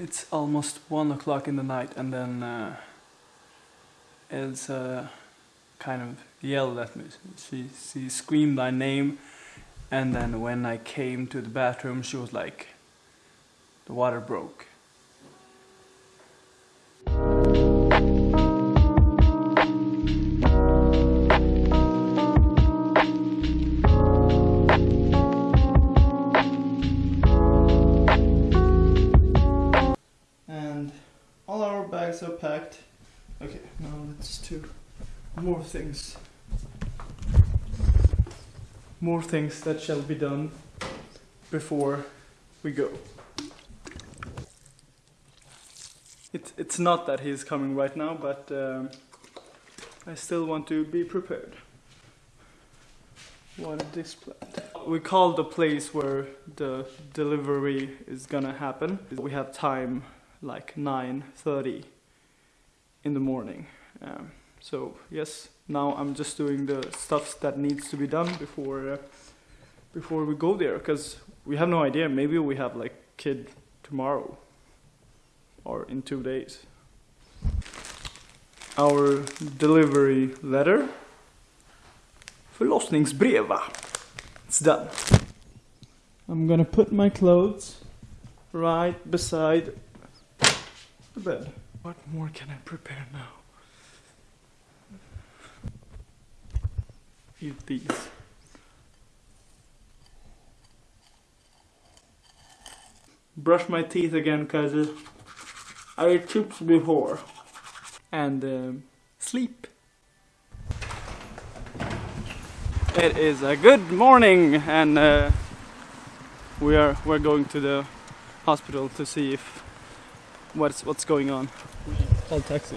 It's almost one o'clock in the night, and then uh, Elsa kind of yelled at me. She she screamed my name, and then when I came to the bathroom, she was like, "The water broke." Bags are packed. Okay, now let's do more things. More things that shall be done before we go. It, it's not that he's coming right now, but um, I still want to be prepared. What a display. We called the place where the delivery is gonna happen. We have time like 9.30 in the morning. Um, so yes, now I'm just doing the stuff that needs to be done before uh, before we go there, because we have no idea. Maybe we have like kid tomorrow or in two days. Our delivery letter. Förlossningsbrev va? It's done. I'm gonna put my clothes right beside the bed. What more can I prepare now? Eat these. Brush my teeth again, cause I ate chips before. And um, sleep. It is a good morning, and uh, we are we're going to the hospital to see if what's what's going on. Call taxi.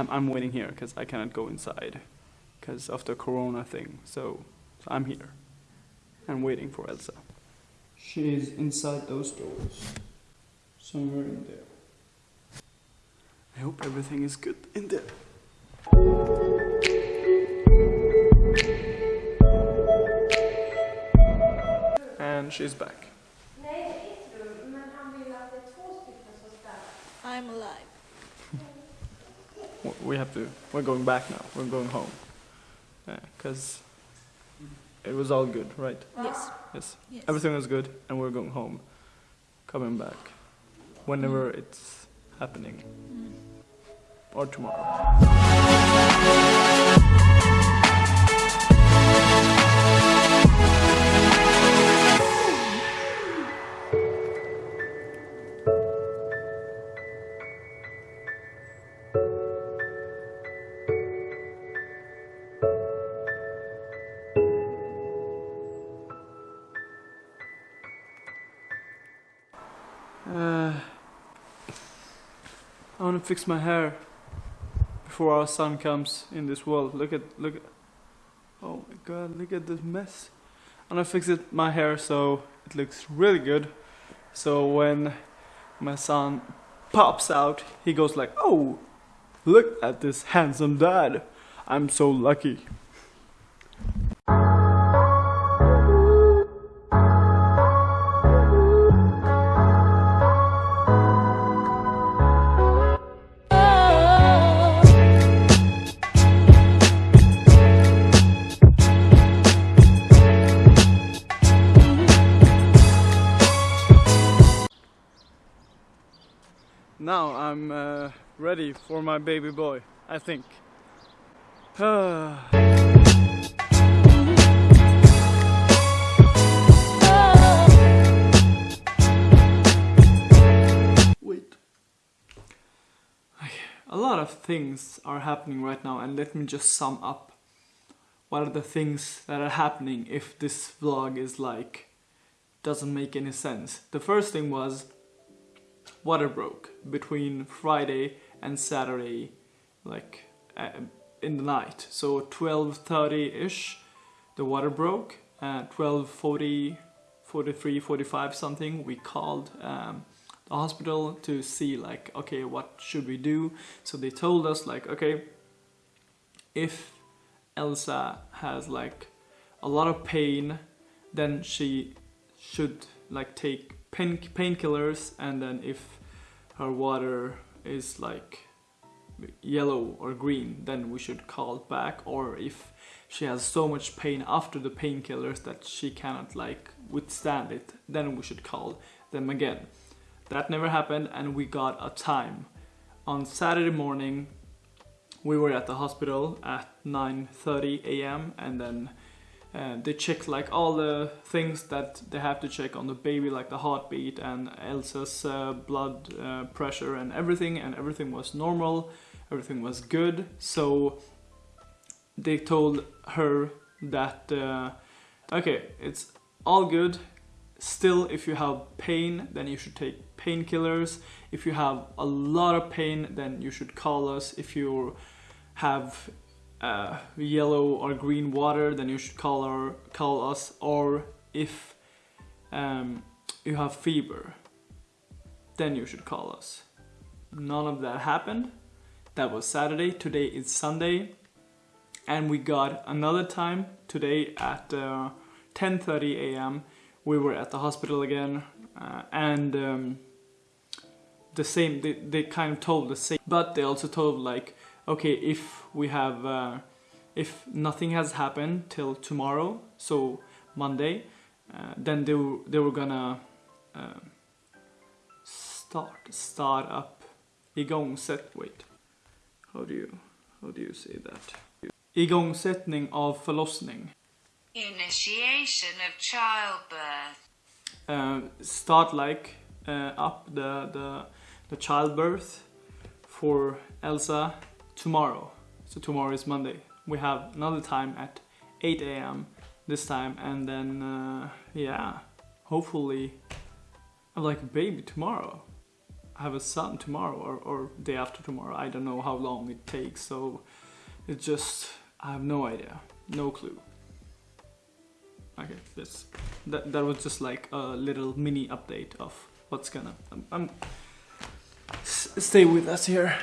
I'm I'm waiting here because I cannot go inside because of the corona thing. So, so I'm here and waiting for Elsa. She is inside those doors, somewhere in there. I hope everything is good in there. And she's back. We have to. We're going back now. We're going home. Because it was all good, right? Yes. Yes. Yes. Everything was good, and we're going home. Coming back. Whenever it's happening. Mm. Or tomorrow. Uh, I want to fix my hair before our son comes in this world. Look at look at. Oh my god! Look at this mess. I'm gonna fix it my hair so it looks really good. So when my son pops out, he goes like, "Oh, look at this handsome dad! I'm so lucky." Now I'm uh, ready for my baby boy, I think. Wait. A lot of things are happening right now, and let me just sum up what are the things that are happening if this vlog is like doesn't make any sense. The first thing was water broke between Friday and Saturday, like uh, in the night. So 12:30 ish, the water broke. Uh, 12:40, 43, 45 something. We called um, the hospital to see like, okay, what should we do? So they told us like, okay, if Elsa has like a lot of pain, then she should like take pain painkillers, and then if her water is like yellow or green, then we should call back. Or if she has so much pain after the painkillers that she cannot like withstand it, then we should call them again. That never happened, and we got a time. On Saturday morning, we were at the hospital at 9:30 a.m. and then uh, they checked like all the things that they have to check on the baby, like the heartbeat and Elsa's uh, blood uh, pressure and everything, and everything was normal, everything was good. So they told her that uh, okay, it's all good. Still, if you have pain, then you should take painkillers. If you have a lot of pain, then you should call us. If you have uh, yellow or green water, then you should call call us. Or if um, you have fever, then you should call us. None of that happened. That was Saturday. Today is Sunday, and we got another time today at uh, 10:30 a.m. We were at the hospital again, uh, and um, the same. They, they kind of told the same, but they also told like okay, if we have, uh, if nothing has happened till tomorrow, so Monday, uh, then they were, they were gonna uh, start start up igångsätt. Wait, how do you how do you say that? Igångsättning av förlossning. Initiation of childbirth. Uh, start like uh, up the the the childbirth for Elsa tomorrow. So tomorrow is Monday. We have another time at 8 a.m. this time, and then uh, yeah, hopefully I'm like a baby tomorrow. I have a son tomorrow or, or day after tomorrow. I don't know how long it takes, so it's just I have no idea, no clue. Okay, this that that was just like a little mini update of what's gonna. I'm, I'm stay with us here.